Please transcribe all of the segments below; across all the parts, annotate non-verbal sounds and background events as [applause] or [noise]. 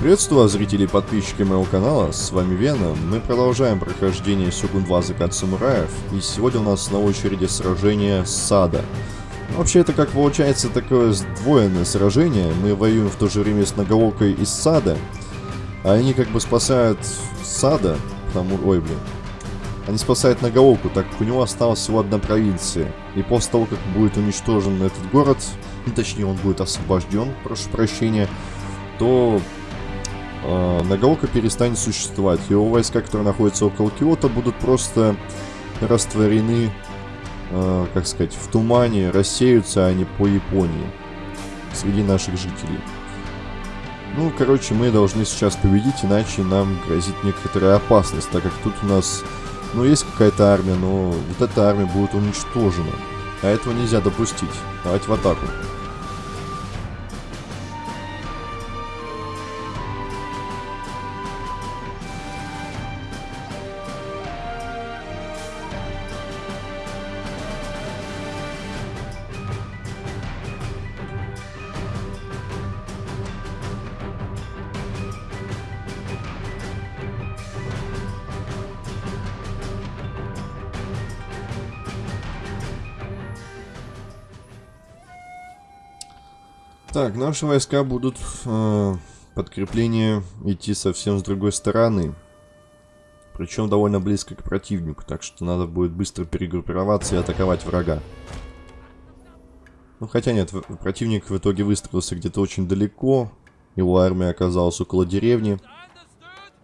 Приветствую вас, зрители и подписчики моего канала, с вами Вена. Мы продолжаем прохождение Сёгун 2 Закат Самураев, и сегодня у нас на очереди сражение Сада. Вообще это как получается такое сдвоенное сражение, мы воюем в то же время с Нагаокой из Сада, а они как бы спасают Сада, потому... ой блин, они спасают Нагаоку, так как у него осталась всего одна провинция. И после того, как будет уничтожен этот город, ну, точнее он будет освобожден, прошу прощения, то э, Нагаока перестанет существовать. Его войска, которые находятся около Киота, будут просто растворены, э, как сказать, в тумане, рассеются они по Японии среди наших жителей. Ну, короче, мы должны сейчас победить, иначе нам грозит некоторая опасность, так как тут у нас, ну, есть какая-то армия, но вот эта армия будет уничтожена. А этого нельзя допустить. Давайте в атаку. Так, наши войска будут э, подкрепление идти совсем с другой стороны. Причем довольно близко к противнику, так что надо будет быстро перегруппироваться и атаковать врага. Ну, хотя нет, противник в итоге выстроился где-то очень далеко. Его армия оказалась около деревни.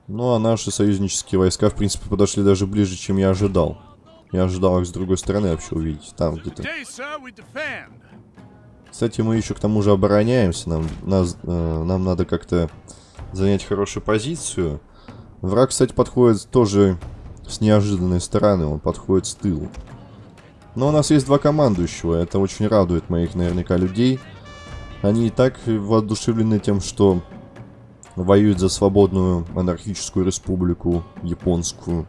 Ну, а наши союзнические войска, в принципе, подошли даже ближе, чем я ожидал. Я ожидал их с другой стороны вообще увидеть. Там где-то. Кстати, мы еще к тому же обороняемся. Нам, нас, э, нам надо как-то занять хорошую позицию. Враг, кстати, подходит тоже с неожиданной стороны. Он подходит с тылу. Но у нас есть два командующего. Это очень радует моих наверняка людей. Они и так воодушевлены тем, что воюют за свободную анархическую республику японскую.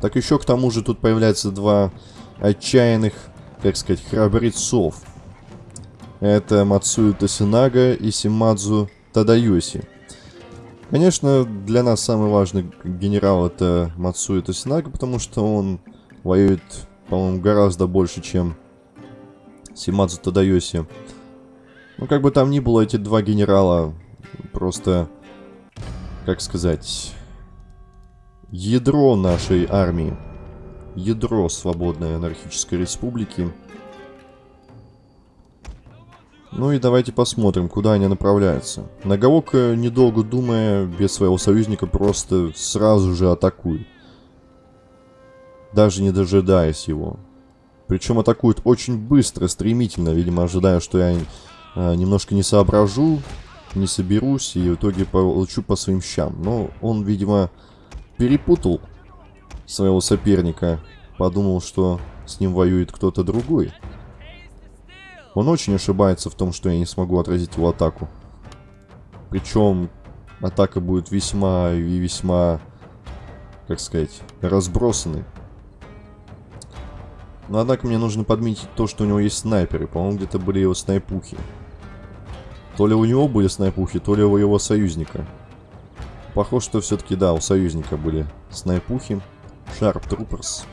Так еще к тому же тут появляются два отчаянных, как сказать, храбрецов. Это Мацую Тосинага и Симадзу Тадаюси. Конечно, для нас самый важный генерал это Мацую Тосинага, потому что он воюет, по-моему, гораздо больше, чем Симадзу Тадаюси. Ну, как бы там ни было, эти два генерала просто, как сказать, ядро нашей армии. Ядро свободной анархической республики. Ну и давайте посмотрим, куда они направляются. Нагаока, недолго думая, без своего союзника, просто сразу же атакует. Даже не дожидаясь его. Причем атакует очень быстро, стремительно, видимо, ожидая, что я э, немножко не соображу, не соберусь и в итоге получу по своим щам. Но он, видимо, перепутал своего соперника, подумал, что с ним воюет кто-то другой. Он очень ошибается в том, что я не смогу отразить его атаку. Причем атака будет весьма и весьма, как сказать, разбросанной. Но однако мне нужно подметить то, что у него есть снайперы. По-моему, где-то были его снайпухи. То ли у него были снайпухи, то ли у его союзника. Похоже, что все-таки, да, у союзника были снайпухи. Sharp Troopers.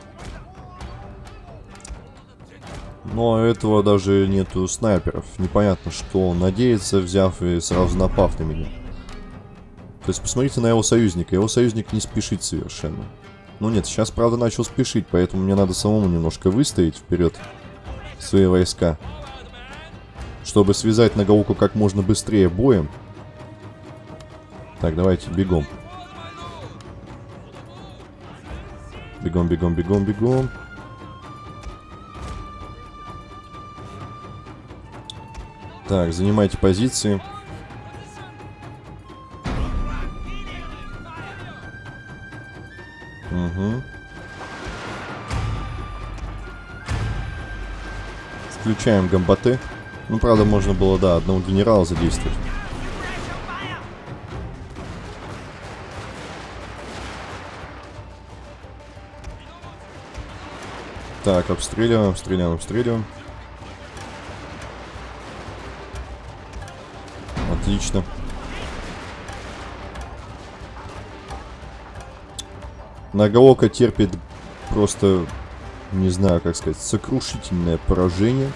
Но этого даже нету снайперов. Непонятно, что он надеется, взяв и сразу напав на меня. То есть посмотрите на его союзника. Его союзник не спешит совершенно. Ну нет, сейчас, правда, начал спешить, поэтому мне надо самому немножко выстоять вперед свои войска. Чтобы связать Нагауку как можно быстрее боем. Так, давайте, бегом. Бегом, бегом, бегом, бегом. Так, занимайте позиции. Угу. Включаем гамбаты. Ну, правда, можно было, да, одного генерала задействовать. Так, обстреливаем, обстреливаем, обстреливаем. Отлично. Нагаока терпит просто, не знаю, как сказать, сокрушительное поражение,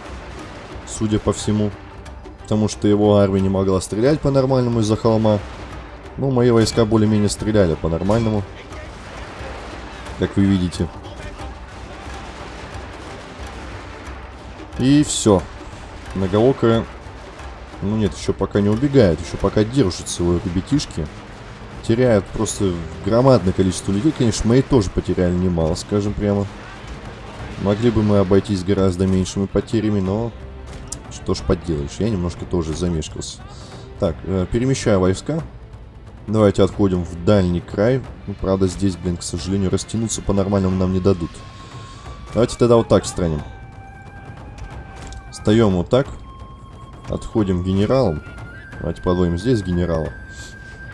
судя по всему. Потому что его армия не могла стрелять по-нормальному из-за холма. Ну, мои войска более-менее стреляли по-нормальному. Как вы видите. И все. Нагаока ну нет, еще пока не убегает, еще пока держатся его ребятишки. Теряют просто громадное количество людей. Конечно, мои тоже потеряли немало, скажем прямо. Могли бы мы обойтись гораздо меньшими потерями, но... Что ж поделаешь, я немножко тоже замешкался. Так, э, перемещаю войска. Давайте отходим в дальний край. Ну, правда, здесь, блин, к сожалению, растянуться по-нормальному нам не дадут. Давайте тогда вот так страним. Встаем вот так. Отходим к генералам. Давайте подводим здесь генерала.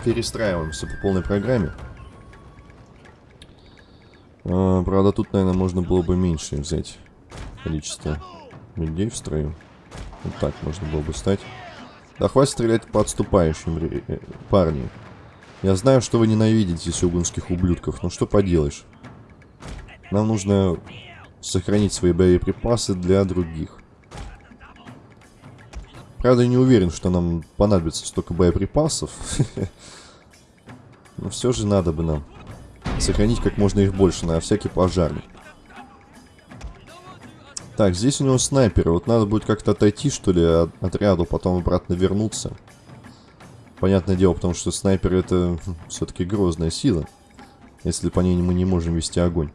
Перестраиваемся по полной программе. А, правда, тут, наверное, можно было бы меньше взять количество людей в строю. Вот так можно было бы стать. Да хватит стрелять по отступающим, э, парни. Я знаю, что вы ненавидите сёгунских ублюдков, но что поделаешь. Нам нужно сохранить свои боеприпасы для других. Правда, не уверен, что нам понадобится столько боеприпасов. Но все же надо бы нам сохранить как можно их больше на всякий пожарный. Так, здесь у него снайперы. Вот надо будет как-то отойти, что ли, от отряду, потом обратно вернуться. Понятное дело, потому что снайпер это хм, все-таки грозная сила. Если по ней мы не можем вести огонь.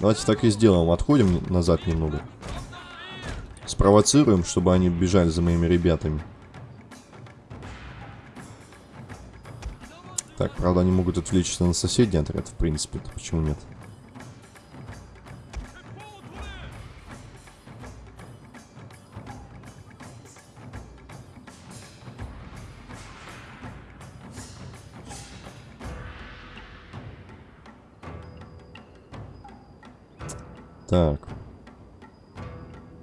Давайте так и сделаем. Отходим назад немного. Спровоцируем, чтобы они бежали за моими ребятами. Так, правда, они могут отвлечься на соседний отряд, в принципе. -то. Почему нет? Так.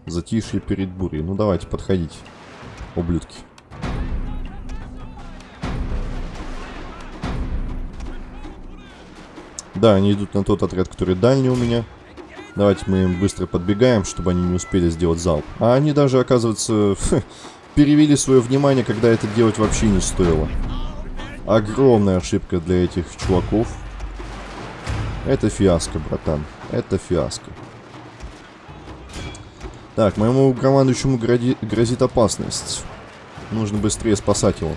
Затишье перед бурей. Ну, давайте, подходите, ублюдки. Да, они идут на тот отряд, который дальний у меня. Давайте мы им быстро подбегаем, чтобы они не успели сделать залп. А они даже, оказывается, [laughs] перевели свое внимание, когда это делать вообще не стоило. Огромная ошибка для этих чуваков. Это фиаско, братан. Это фиаско. Так, моему командующему грози, грозит опасность. Нужно быстрее спасать его.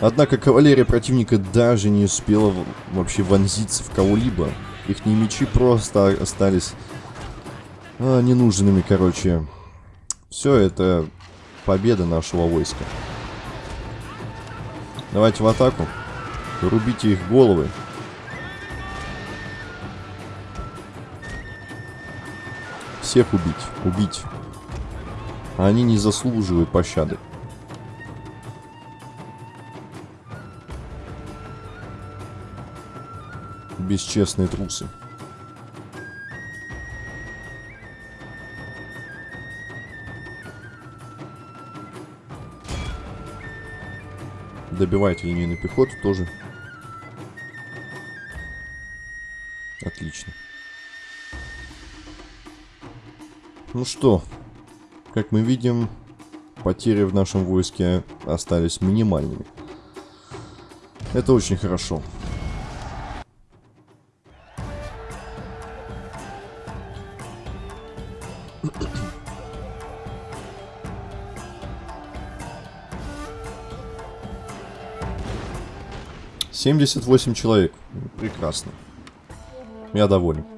Однако кавалерия противника даже не успела вообще вонзиться в кого-либо. Их мечи просто остались а, ненужными, короче. Все это победа нашего войска. Давайте в атаку. Рубите их головы. Всех убить. Убить. они не заслуживают пощады. Бесчестные трусы. Добивайте линейный пехоту тоже. Ну что, как мы видим, потери в нашем войске остались минимальными. Это очень хорошо. Семьдесят восемь человек. Прекрасно. Я доволен.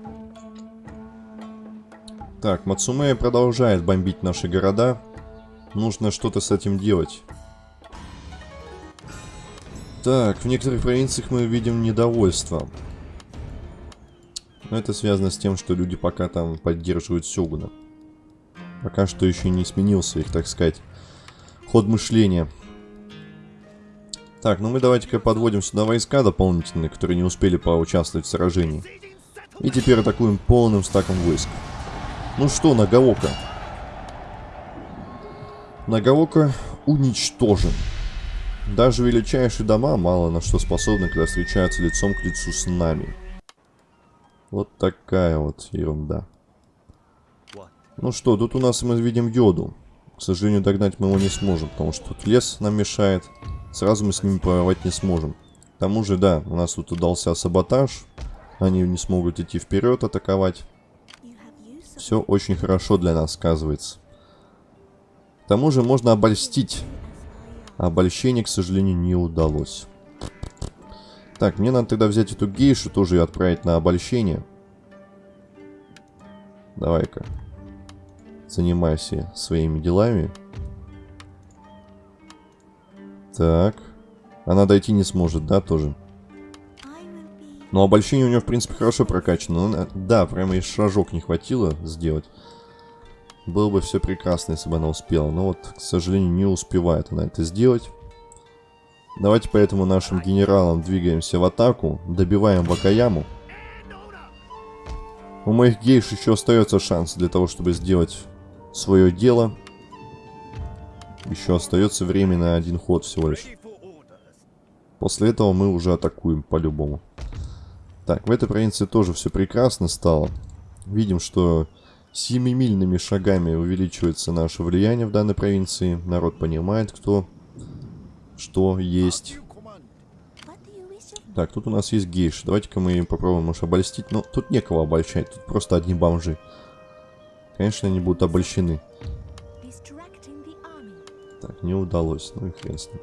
Так, Мацумея продолжает бомбить наши города. Нужно что-то с этим делать. Так, в некоторых провинциях мы видим недовольство. Но это связано с тем, что люди пока там поддерживают Сёгуна. Пока что еще не сменился их, так сказать, ход мышления. Так, ну мы давайте-ка подводим сюда войска дополнительные, которые не успели поучаствовать в сражении. И теперь атакуем полным стаком войск. Ну что, Нагаока? Нагаока уничтожен. Даже величайшие дома мало на что способны, когда встречаются лицом к лицу с нами. Вот такая вот ерунда. Ну что, тут у нас мы видим йоду. К сожалению, догнать мы его не сможем, потому что тут лес нам мешает. Сразу мы с ними воевать не сможем. К тому же, да, у нас тут удался саботаж. Они не смогут идти вперед, атаковать. Все очень хорошо для нас сказывается. К тому же можно обольстить. Обольщение, к сожалению, не удалось. Так, мне надо тогда взять эту гейшу, тоже ее отправить на обольщение. Давай-ка. Занимайся своими делами. Так. Она дойти не сможет, да, тоже? Но обольщение у нее, в принципе, хорошо прокачано. Но, да, прямо и шажок не хватило сделать. Было бы все прекрасно, если бы она успела. Но вот, к сожалению, не успевает она это сделать. Давайте поэтому нашим генералам двигаемся в атаку. Добиваем Вакаяму. У моих гейш еще остается шанс для того, чтобы сделать свое дело. Еще остается время на один ход всего лишь. После этого мы уже атакуем по-любому. Так, в этой провинции тоже все прекрасно стало. Видим, что семимильными шагами увеличивается наше влияние в данной провинции. Народ понимает, кто что есть. Так, тут у нас есть гейш. Давайте-ка мы попробуем, может, обольстить. Но тут некого обольщать, тут просто одни бомжи. Конечно, они будут обольщены. Так, не удалось. Ну и хрен с ним.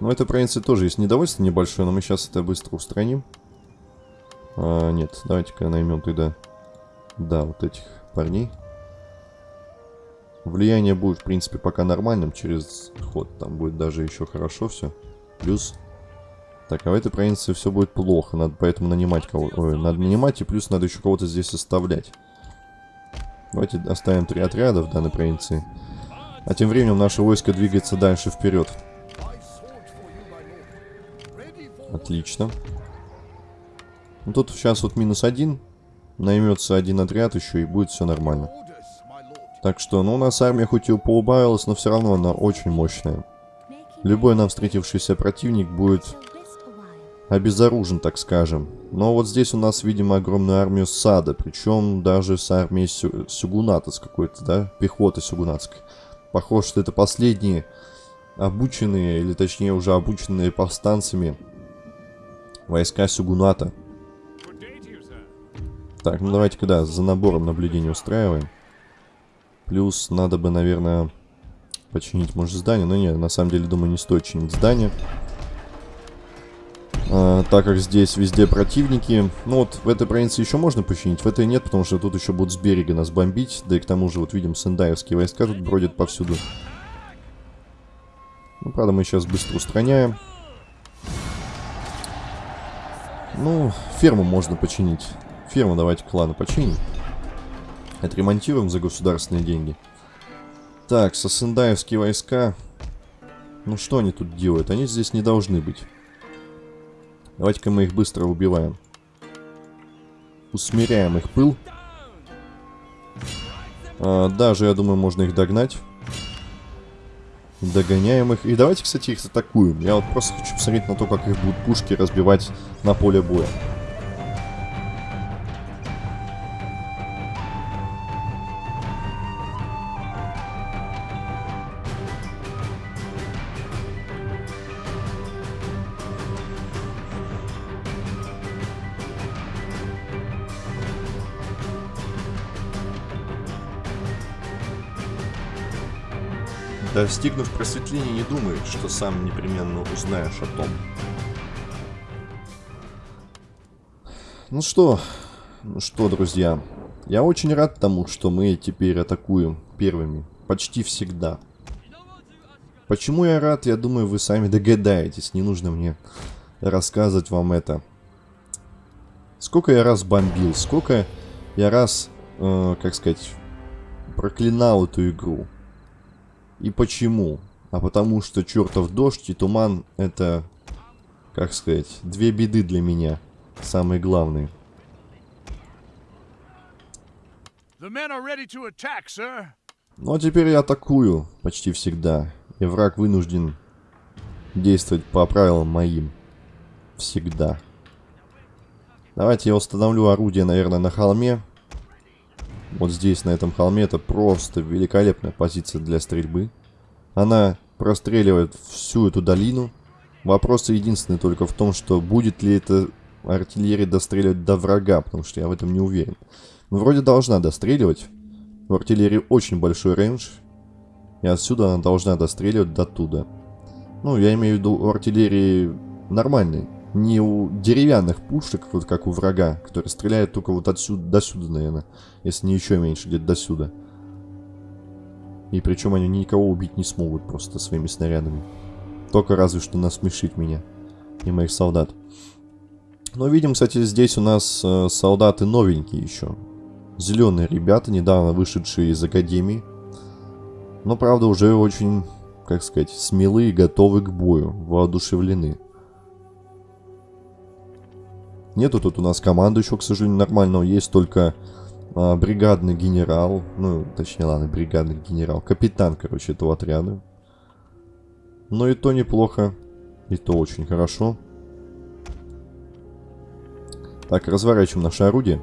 Но этой провинции тоже есть недовольство небольшое, но мы сейчас это быстро устраним. А, нет, давайте-ка наймем тогда... Да, вот этих парней. Влияние будет, в принципе, пока нормальным через ход. Там будет даже еще хорошо все. Плюс... Так, а в этой провинции все будет плохо. Надо поэтому нанимать кого... Ой, надо нанимать, и плюс надо еще кого-то здесь оставлять. Давайте оставим три отряда в данной провинции. А тем временем наше войско двигается дальше вперед. Отлично. Ну, тут сейчас вот минус один. Наймется один отряд еще и будет все нормально. Так что, ну, у нас армия хоть и поубавилась, но все равно она очень мощная. Любой нам встретившийся противник будет обезоружен, так скажем. Но вот здесь у нас, видимо, огромную армию сада, причем даже с армией сю сюгуната какой-то, да, пехоты сюгунатской. Похоже, что это последние обученные, или точнее уже обученные повстанцами войска сюгуната. Так, ну давайте когда за набором наблюдения устраиваем. Плюс надо бы, наверное, починить, может, здание. Но нет, на самом деле, думаю, не стоит чинить здание. А, так как здесь везде противники. Ну вот, в этой провинции еще можно починить, в этой нет, потому что тут еще будут с берега нас бомбить. Да и к тому же, вот видим, сендаевские войска тут бродят повсюду. Ну, правда, мы сейчас быстро устраняем. Ну, ферму можно починить. Ферму давайте клана починим. Отремонтируем за государственные деньги. Так, сосендаевские войска. Ну что они тут делают? Они здесь не должны быть. Давайте-ка мы их быстро убиваем. Усмиряем их пыл. А, даже, я думаю, можно их догнать. Догоняем их. И давайте, кстати, их атакуем. Я вот просто хочу посмотреть на то, как их будут пушки разбивать на поле боя. Достигнув просветления, не думай, что сам непременно узнаешь о том. Ну что, ну что, друзья, я очень рад тому, что мы теперь атакуем первыми. Почти всегда. Почему я рад, я думаю, вы сами догадаетесь. Не нужно мне рассказывать вам это. Сколько я раз бомбил, сколько я раз, э, как сказать, проклинал эту игру. И почему? А потому что чертов дождь и туман это, как сказать, две беды для меня. Самые главные. Ну а теперь я атакую почти всегда. И враг вынужден действовать по правилам моим. Всегда. Давайте я установлю орудие, наверное, на холме. Вот здесь, на этом холме, это просто великолепная позиция для стрельбы. Она простреливает всю эту долину. Вопрос единственный только в том, что будет ли эта артиллерия достреливать до врага, потому что я в этом не уверен. Ну, вроде должна достреливать. У артиллерии очень большой рейндж. И отсюда она должна достреливать до туда. Ну, я имею в виду у артиллерии нормальной. Не у деревянных пушек, вот как у врага, который стреляет только вот отсюда до сюда, наверное. Если не еще меньше, где-то до сюда. И причем они никого убить не смогут просто своими снарядами. Только разве что насмешить меня и моих солдат. Но видим, кстати, здесь у нас э, солдаты новенькие еще. Зеленые ребята, недавно вышедшие из академии. Но, правда, уже очень, как сказать, смелые, готовы к бою, воодушевлены. Нету тут у нас команды еще, к сожалению, нормального. Есть только а, бригадный генерал. Ну, точнее, ладно, бригадный генерал. Капитан, короче, этого отряда. Но и то неплохо. И то очень хорошо. Так, разворачиваем наше орудие.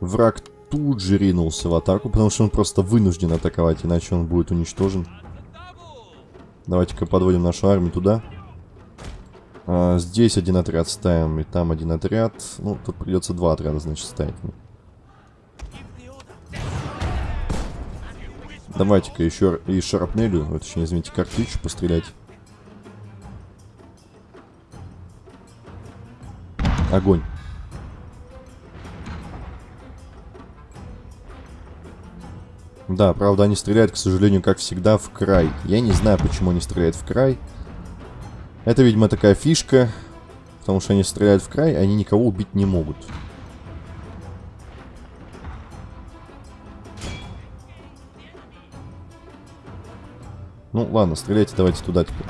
Враг тут же ринулся в атаку, потому что он просто вынужден атаковать, иначе он будет уничтожен. Давайте-ка подводим нашу армию туда. А, здесь один отряд ставим, и там один отряд. Ну, тут придется два отряда, значит, ставить. Давайте-ка еще и шарапнелю, точнее, извините, картечь пострелять. Огонь. Да, правда, они стреляют, к сожалению, как всегда, в край. Я не знаю, почему они стреляют в край. Это, видимо, такая фишка. Потому что они стреляют в край, они никого убить не могут. Ну, ладно, стреляйте давайте туда теперь.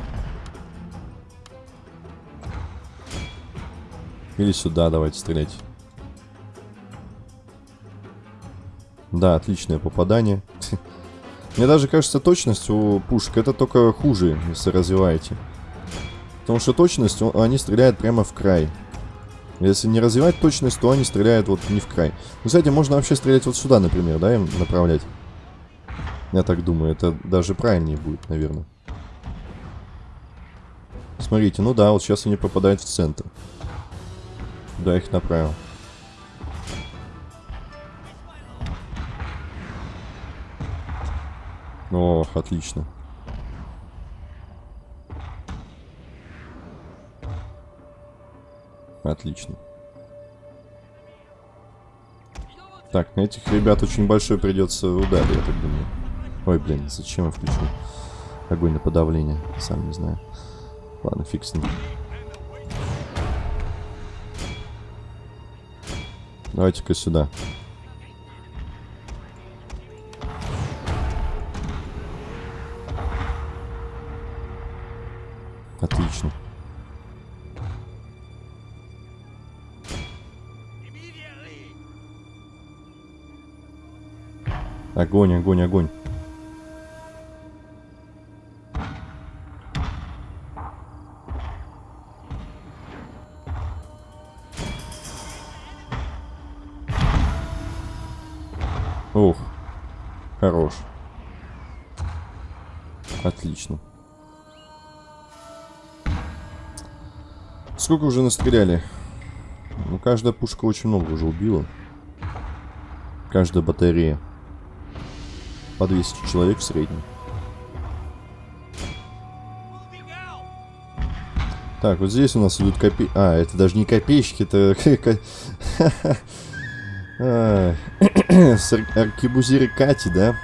Или сюда давайте стрелять. Да, отличное попадание. [laughs] Мне даже кажется, точность у пушек это только хуже, если развиваете. Потому что точность, они стреляют прямо в край. Если не развивать точность, то они стреляют вот не в край. Ну, кстати, можно вообще стрелять вот сюда, например, да, им направлять. Я так думаю, это даже правильнее будет, наверное. Смотрите, ну да, вот сейчас они попадают в центр. Да, их направил. Ох, отлично. Отлично. Так, на этих ребят очень большой придется удар, я так думаю. Ой, блин, зачем я включил огонь на подавление? Сам не знаю. Ладно, фиг с ним. Давайте-ка сюда. Огонь, огонь, огонь. Ух, хорош. Отлично. Сколько уже настреляли? Ну, каждая пушка очень много уже убила. Каждая батарея. По 200 человек в среднем. Так, вот здесь у нас идут копей... А, это даже не копейщики, это... [laughs] [coughs] Аркебузиры Кати, да?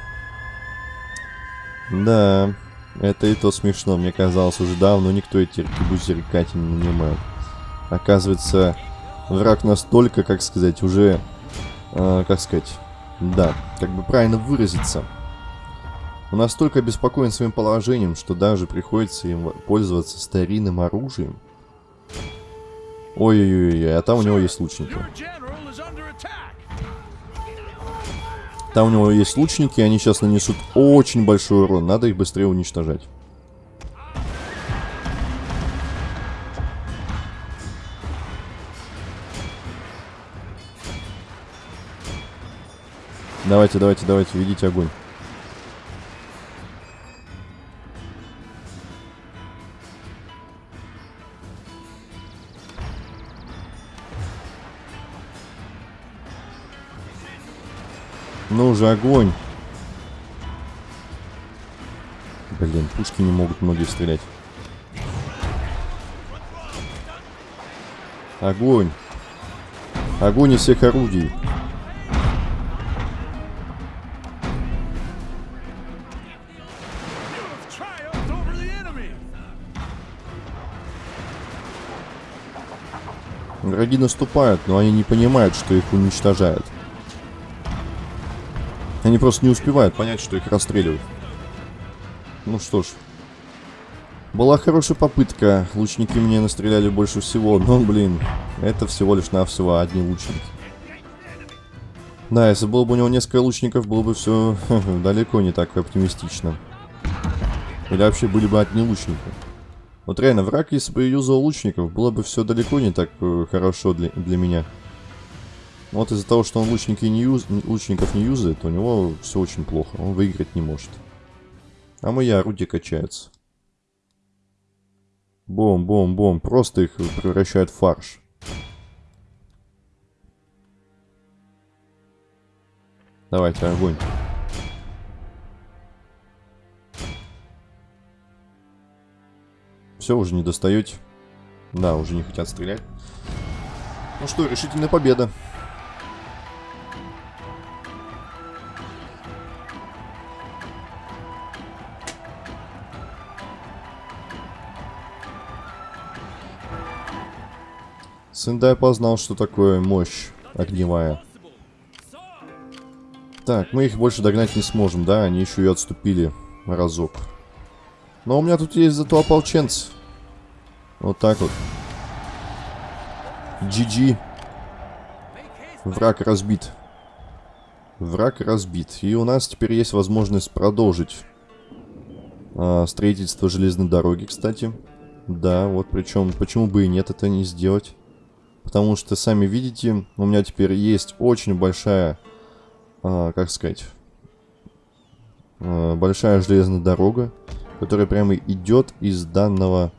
Да, это и то смешно. Мне казалось, уже давно никто эти аркебузиры Кати не нанимает. Оказывается, враг настолько, как сказать, уже... Э, как сказать... Да, как бы правильно выразиться. Он настолько обеспокоен своим положением, что даже приходится им пользоваться старинным оружием. Ой-ой-ой, а там у него есть лучники. Там у него есть лучники, они сейчас нанесут очень большой урон. Надо их быстрее уничтожать. Давайте, давайте, давайте, ведите огонь. Ну уже огонь. Блин, пушки не могут многие стрелять. Огонь. Огонь из всех орудий. Враги наступают, но они не понимают, что их уничтожают. Они просто не успевают понять, что их расстреливают. Ну что ж. Была хорошая попытка. Лучники мне настреляли больше всего. Но, блин, это всего лишь навсего одни лучники. Да, если было бы у него несколько лучников, было бы все [laughs] далеко не так оптимистично. Или вообще были бы одни лучники. Вот реально, враг, если бы юзал лучников, было бы все далеко не так э, хорошо для, для меня. Вот из-за того, что он лучники не юз, лучников не юзает, у него все очень плохо. Он выиграть не может. А мои орудия качаются. Бом-бом-бом. Просто их превращают в фарш. Давайте, огонь. Все, уже не достаете. Да, уже не хотят стрелять. Ну что, решительная победа. Сендай познал, что такое мощь огневая. Так, мы их больше догнать не сможем, да? Они еще и отступили разок. Но у меня тут есть зато ополченцы. Вот так вот. GG. Враг разбит. Враг разбит. И у нас теперь есть возможность продолжить а, строительство железной дороги, кстати. Да, вот причем, почему бы и нет это не сделать. Потому что, сами видите, у меня теперь есть очень большая, а, как сказать, а, большая железная дорога, которая прямо идет из данного...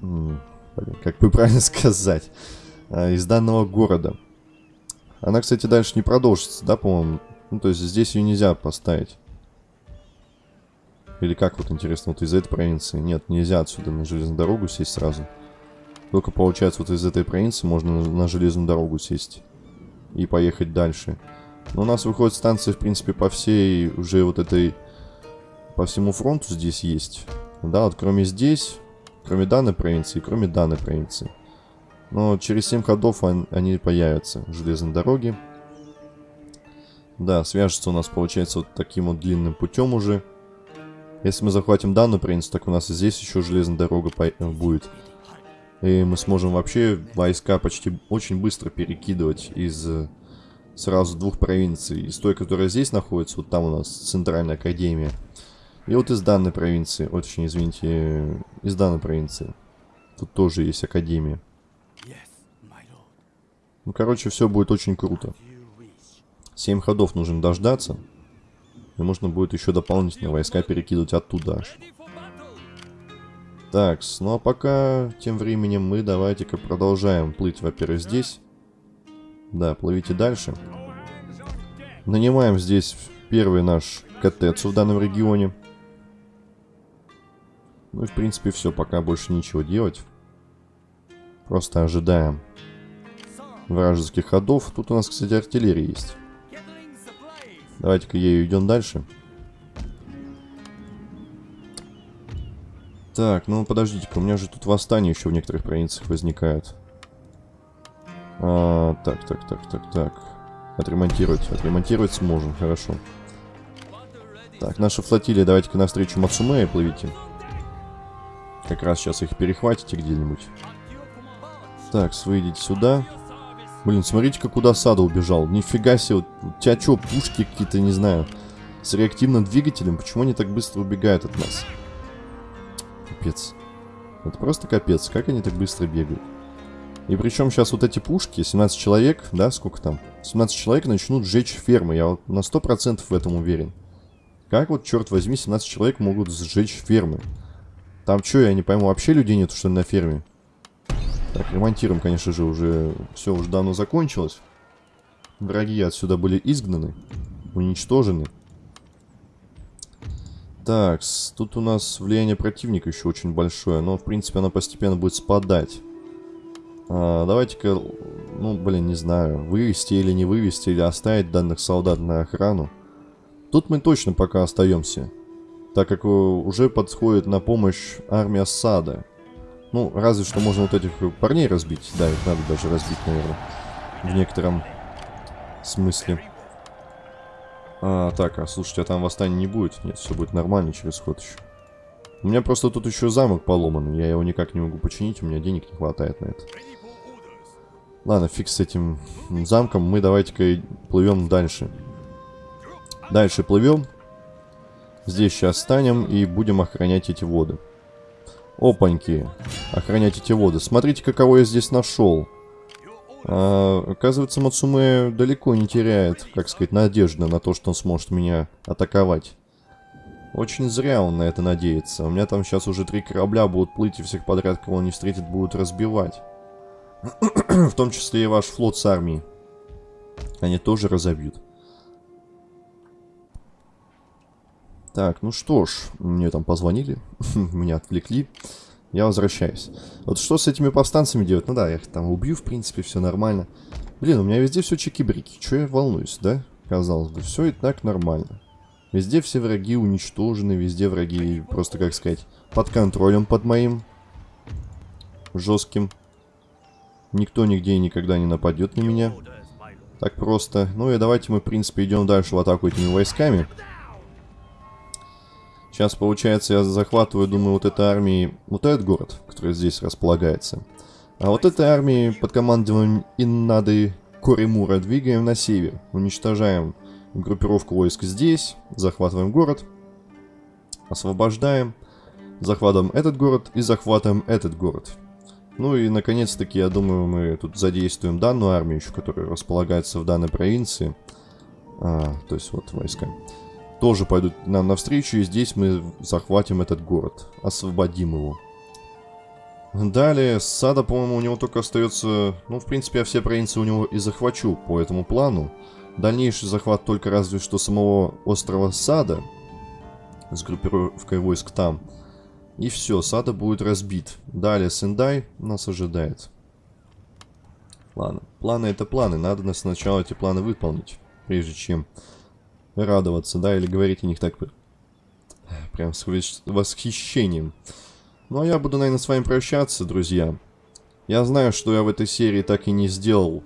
Блин, как бы [laughs] правильно сказать? А, из данного города. Она, кстати, дальше не продолжится, да, по-моему? Ну, то есть здесь ее нельзя поставить. Или как вот интересно, вот из этой провинции? Нет, нельзя отсюда на железную дорогу сесть сразу. Только получается вот из этой провинции можно на, железную дорогу сесть. И поехать дальше. Но у нас выходит станция, в принципе, по всей уже вот этой... По всему фронту здесь есть. Да, вот кроме здесь, кроме данной провинции, кроме данной провинции. Но через 7 ходов он, они появятся, железные дороги. Да, свяжется у нас, получается, вот таким вот длинным путем уже. Если мы захватим данную провинцию, так у нас и здесь еще железная дорога будет. И мы сможем вообще войска почти очень быстро перекидывать из э, сразу двух провинций. Из той, которая здесь находится, вот там у нас центральная академия. И вот из данной провинции, очень извините, из данной провинции. Тут тоже есть академия. Ну, короче, все будет очень круто. Семь ходов нужно дождаться. И можно будет еще дополнительные войска перекидывать оттуда аж. Так, ну а пока тем временем мы давайте-ка продолжаем плыть, во-первых, здесь. Да, плывите дальше. Нанимаем здесь первый наш КТЦ в данном регионе. Ну и в принципе все, пока больше ничего делать. Просто ожидаем вражеских ходов. Тут у нас, кстати, артиллерия есть. Давайте-ка ею идем дальше. Так, ну подождите-ка, у меня же тут восстание еще в некоторых провинциях возникает. А, так, так, так, так, так. Отремонтировать. Отремонтировать сможем, хорошо. Так, наша флотилия, давайте-ка навстречу Мацумея плывите. Как раз сейчас их перехватите где-нибудь. Так, выйдите сюда. Блин, смотрите-ка, куда Сада убежал. Нифига себе, у тебя что, пушки какие-то, не знаю, с реактивным двигателем? Почему они так быстро убегают от нас? Капец. Это просто капец. Как они так быстро бегают? И причем сейчас вот эти пушки, 17 человек, да, сколько там? 17 человек начнут сжечь фермы, я вот на 100% в этом уверен. Как вот, черт возьми, 17 человек могут сжечь фермы? Там что, я не пойму, вообще людей нету, что ли, на ферме? Так, ремонтируем, конечно же, уже все уже давно закончилось. Враги отсюда были изгнаны, уничтожены. Так, тут у нас влияние противника еще очень большое, но, в принципе, оно постепенно будет спадать. А, Давайте-ка, ну, блин, не знаю, вывести или не вывести, или оставить данных солдат на охрану. Тут мы точно пока остаемся, так как уже подходит на помощь армия Сада. Ну, разве что можно вот этих парней разбить. Да, их надо даже разбить, наверное, в некотором смысле. А, так, а слушайте, а там восстания не будет? Нет, все будет нормально через ход еще. У меня просто тут еще замок поломан, я его никак не могу починить, у меня денег не хватает на это. Ладно, фиг с этим замком, мы давайте-ка плывем дальше. Дальше плывем. Здесь сейчас станем и будем охранять эти воды. Опаньки, охранять эти воды. Смотрите, каково я здесь нашел. А, оказывается, Мацуме далеко не теряет, как сказать, надежды на то, что он сможет меня атаковать. Очень зря он на это надеется. У меня там сейчас уже три корабля будут плыть, и всех подряд, кого он не встретит, будут разбивать. [clears throat] В том числе и ваш флот с армией. Они тоже разобьют. Так, ну что ж, мне там позвонили, [laughs] меня отвлекли. Я возвращаюсь. Вот что с этими повстанцами делать? Ну да, я их там убью, в принципе, все нормально. Блин, у меня везде все чики-брики. Че я волнуюсь, да? Казалось бы, все и так нормально. Везде все враги уничтожены, везде враги, просто, как сказать, под контролем под моим. Жестким. Никто нигде и никогда не нападет на меня. Так просто. Ну и давайте мы, в принципе, идем дальше в атаку этими войсками. Сейчас, получается, я захватываю, думаю, вот этой армией, вот этот город, который здесь располагается. А вот этой армией под командованием Иннады Коримура двигаем на север. Уничтожаем группировку войск здесь, захватываем город, освобождаем, захватываем этот город и захватываем этот город. Ну и, наконец-таки, я думаю, мы тут задействуем данную армию еще, которая располагается в данной провинции. А, то есть вот войска тоже пойдут нам навстречу, и здесь мы захватим этот город, освободим его. Далее, Сада, по-моему, у него только остается... Ну, в принципе, я все провинции у него и захвачу по этому плану. Дальнейший захват только разве что самого острова Сада, с группировкой войск там. И все, Сада будет разбит. Далее Сендай нас ожидает. Ладно, планы это планы, надо сначала эти планы выполнить, прежде чем радоваться, да, или говорить о них так прям с восхищением. Ну, а я буду, наверное, с вами прощаться, друзья. Я знаю, что я в этой серии так и не сделал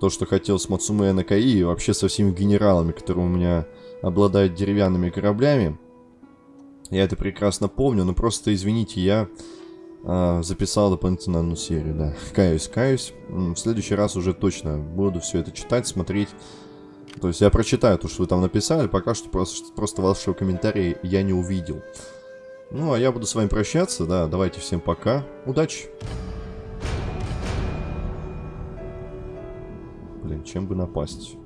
то, что хотел с Мацуме Накаи, и вообще со всеми генералами, которые у меня обладают деревянными кораблями. Я это прекрасно помню, но просто, извините, я э, записал дополнительно одну серию, да. Каюсь, каюсь. В следующий раз уже точно буду все это читать, смотреть. То есть я прочитаю то, что вы там написали, пока что просто, просто вашего комментария я не увидел. Ну, а я буду с вами прощаться, да, давайте всем пока, удачи! Блин, чем бы напасть?